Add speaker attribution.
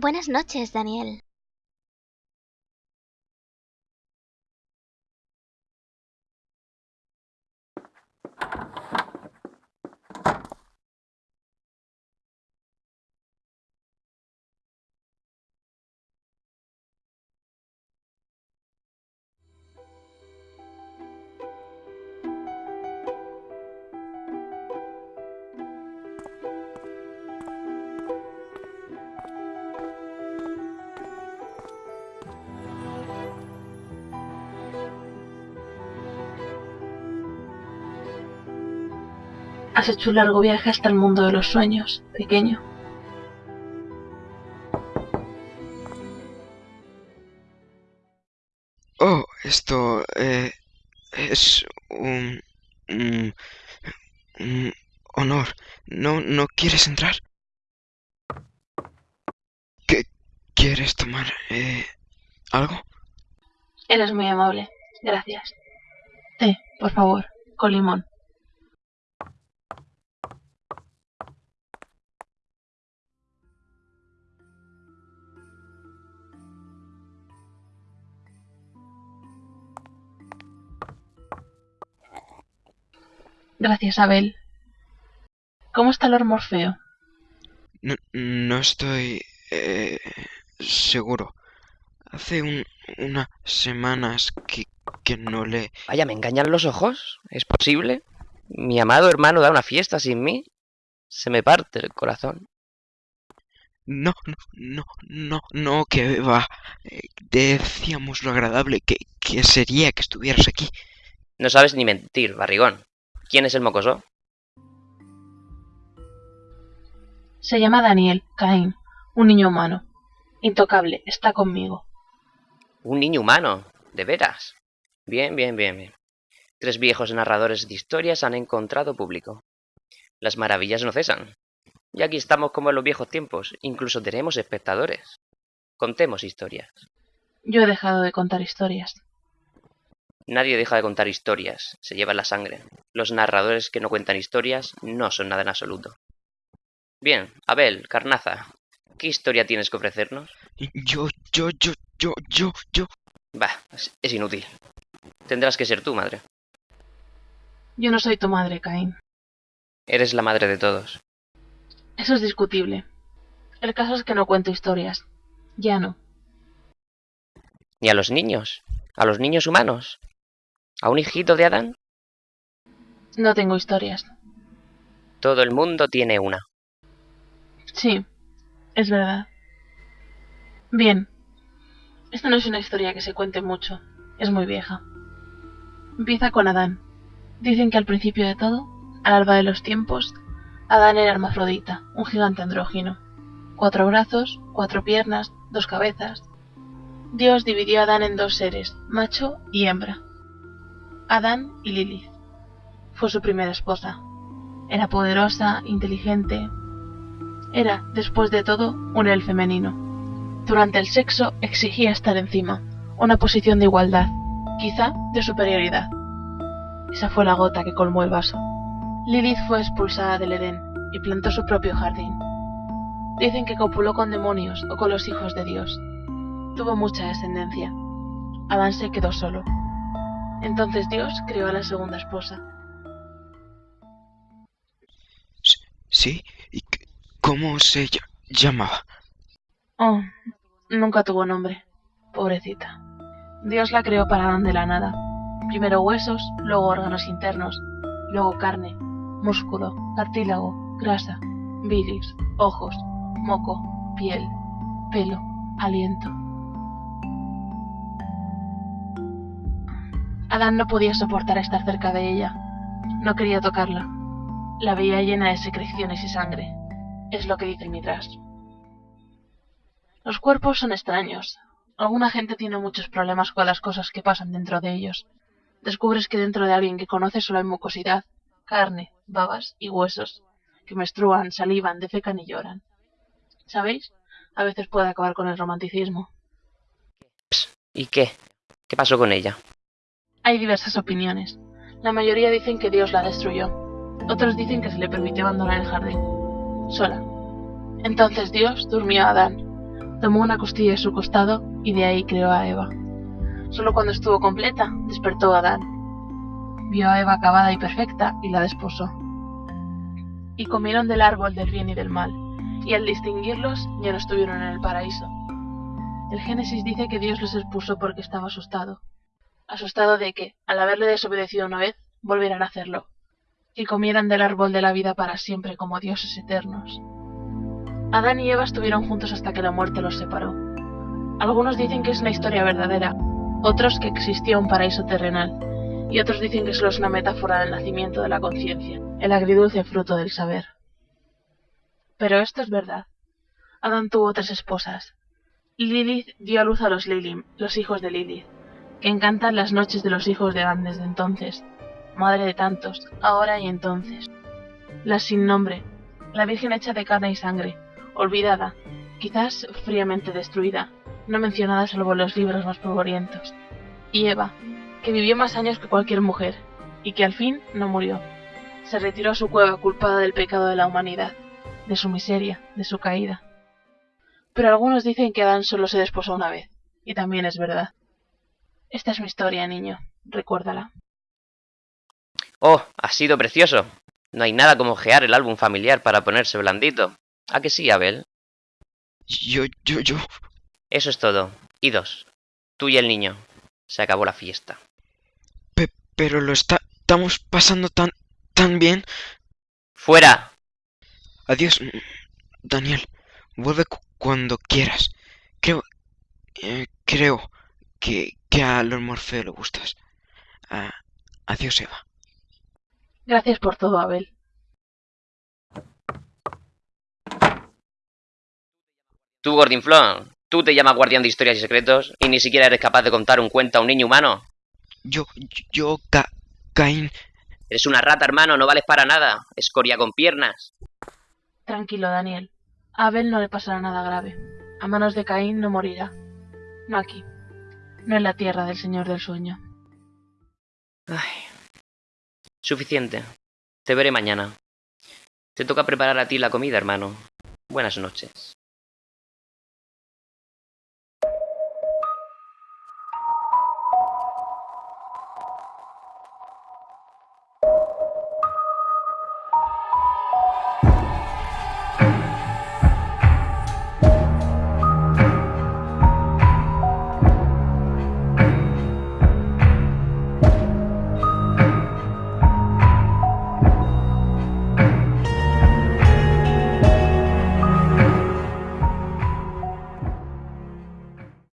Speaker 1: Buenas noches, Daniel.
Speaker 2: Has hecho un largo viaje hasta el mundo de los sueños, pequeño.
Speaker 3: Oh, esto eh, es un, un, un honor. ¿No, ¿No quieres entrar? ¿Qué, ¿Quieres tomar eh, algo?
Speaker 2: Eres muy amable. Gracias. Té, por favor, con limón. Gracias, Abel. ¿Cómo está Lord Morfeo?
Speaker 3: No, no estoy eh, seguro. Hace un, unas semanas que, que no le...
Speaker 4: Vaya, ¿me engañan los ojos? ¿Es posible? Mi amado hermano da una fiesta sin mí. Se me parte el corazón.
Speaker 3: No, no, no, no, no, que va. Eh, decíamos lo agradable que, que sería que estuvieras aquí.
Speaker 4: No sabes ni mentir, barrigón. ¿Quién es el mocoso?
Speaker 2: Se llama Daniel, Caín, un niño humano. Intocable, está conmigo.
Speaker 4: Un niño humano, de veras. Bien, bien, bien, bien. Tres viejos narradores de historias han encontrado público. Las maravillas no cesan. Y aquí estamos como en los viejos tiempos. Incluso tenemos espectadores. Contemos historias.
Speaker 2: Yo he dejado de contar historias.
Speaker 4: Nadie deja de contar historias. Se lleva la sangre. Los narradores que no cuentan historias no son nada en absoluto. Bien, Abel, Carnaza, ¿qué historia tienes que ofrecernos?
Speaker 3: Yo, yo, yo, yo, yo, yo.
Speaker 4: Bah, es, es inútil. Tendrás que ser tú, madre.
Speaker 2: Yo no soy tu madre, Caín.
Speaker 4: Eres la madre de todos.
Speaker 2: Eso es discutible. El caso es que no cuento historias. Ya no.
Speaker 4: ¿Ni a los niños? ¿A los niños humanos? ¿A un hijito de Adán?
Speaker 2: No tengo historias.
Speaker 4: Todo el mundo tiene una.
Speaker 2: Sí, es verdad. Bien. Esta no es una historia que se cuente mucho. Es muy vieja. Empieza con Adán. Dicen que al principio de todo, al alba de los tiempos, Adán era hermafrodita, un gigante andrógino. Cuatro brazos, cuatro piernas, dos cabezas. Dios dividió a Adán en dos seres, macho y hembra. Adán y Lilith. Fue su primera esposa. Era poderosa, inteligente. Era, después de todo, un él femenino. Durante el sexo exigía estar encima, una posición de igualdad, quizá de superioridad. Esa fue la gota que colmó el vaso. Lilith fue expulsada del Edén y plantó su propio jardín. Dicen que copuló con demonios o con los hijos de Dios. Tuvo mucha descendencia. Adán se quedó solo. Entonces Dios creó a la segunda esposa.
Speaker 3: ¿Sí? ¿Y cómo se llamaba?
Speaker 2: Oh, nunca tuvo nombre. Pobrecita. Dios la creó para Adán de la nada. Primero huesos, luego órganos internos, luego carne, músculo, cartílago, grasa, bilis, ojos, moco, piel, pelo, aliento. Adán no podía soportar estar cerca de ella. No quería tocarla. La veía llena de secreciones y sangre. Es lo que dice el Midrash. Los cuerpos son extraños. Alguna gente tiene muchos problemas con las cosas que pasan dentro de ellos. Descubres que dentro de alguien que conoce solo hay mucosidad, carne, babas y huesos, que menstruan, salivan, defecan y lloran. ¿Sabéis? A veces puede acabar con el romanticismo.
Speaker 4: ¿Y qué? ¿Qué pasó con ella?
Speaker 2: Hay diversas opiniones. La mayoría dicen que Dios la destruyó. Otros dicen que se le permitió abandonar el jardín. Sola. Entonces Dios durmió a Adán. Tomó una costilla de su costado y de ahí creó a Eva. Solo cuando estuvo completa, despertó a Adán. Vio a Eva acabada y perfecta y la desposó. Y comieron del árbol del bien y del mal, y al distinguirlos ya no estuvieron en el paraíso. El Génesis dice que Dios los expulsó porque estaba asustado. Asustado de que, al haberle desobedecido una vez, volvieran a hacerlo, y comieran del árbol de la vida para siempre como dioses eternos. Adán y Eva estuvieron juntos hasta que la muerte los separó. Algunos dicen que es una historia verdadera, otros que existió un paraíso terrenal, y otros dicen que solo es una metáfora del nacimiento de la conciencia, el agridulce fruto del saber. Pero esto es verdad. Adán tuvo tres esposas. Lilith dio a luz a los Lilim, los hijos de Lilith, encantan las noches de los hijos de Adán desde entonces, madre de tantos, ahora y entonces. La sin nombre, la Virgen hecha de carne y sangre, olvidada, quizás fríamente destruida, no mencionada salvo en los libros más polvorientos. Y Eva, que vivió más años que cualquier mujer, y que al fin no murió. Se retiró a su cueva culpada del pecado de la humanidad, de su miseria, de su caída. Pero algunos dicen que Adán solo se desposó una vez, y también es verdad. Esta es mi historia, niño, recuérdala.
Speaker 4: Oh, ha sido precioso. No hay nada como ojear el álbum familiar para ponerse blandito. ¿A que sí, Abel?
Speaker 3: Yo, yo, yo.
Speaker 4: Eso es todo. Y dos. Tú y el niño. Se acabó la fiesta.
Speaker 3: Pe- pero lo está, estamos pasando tan, tan bien.
Speaker 4: ¡Fuera!
Speaker 3: Adiós, Daniel. Vuelve cu- cuando quieras. Creo, eh, creo que, que a Lord Morfeo le gustas. Ah, adiós, Eva.
Speaker 2: Gracias por todo, Abel.
Speaker 4: Tú, Gordinflón. Tú te llamas guardián de historias y secretos y ni siquiera eres capaz de contar un cuento a un niño humano.
Speaker 3: Yo, yo, Ca- Caín.
Speaker 4: Eres una rata, hermano, no vales para nada. Escoria con piernas.
Speaker 2: Tranquilo, Daniel. A Abel no le pasará nada grave. A manos de Caín no morirá. No aquí. No en la tierra del Señor del Sueño.
Speaker 4: Ay. Suficiente. Te veré mañana. Te toca preparar a ti la comida, hermano. Buenas noches.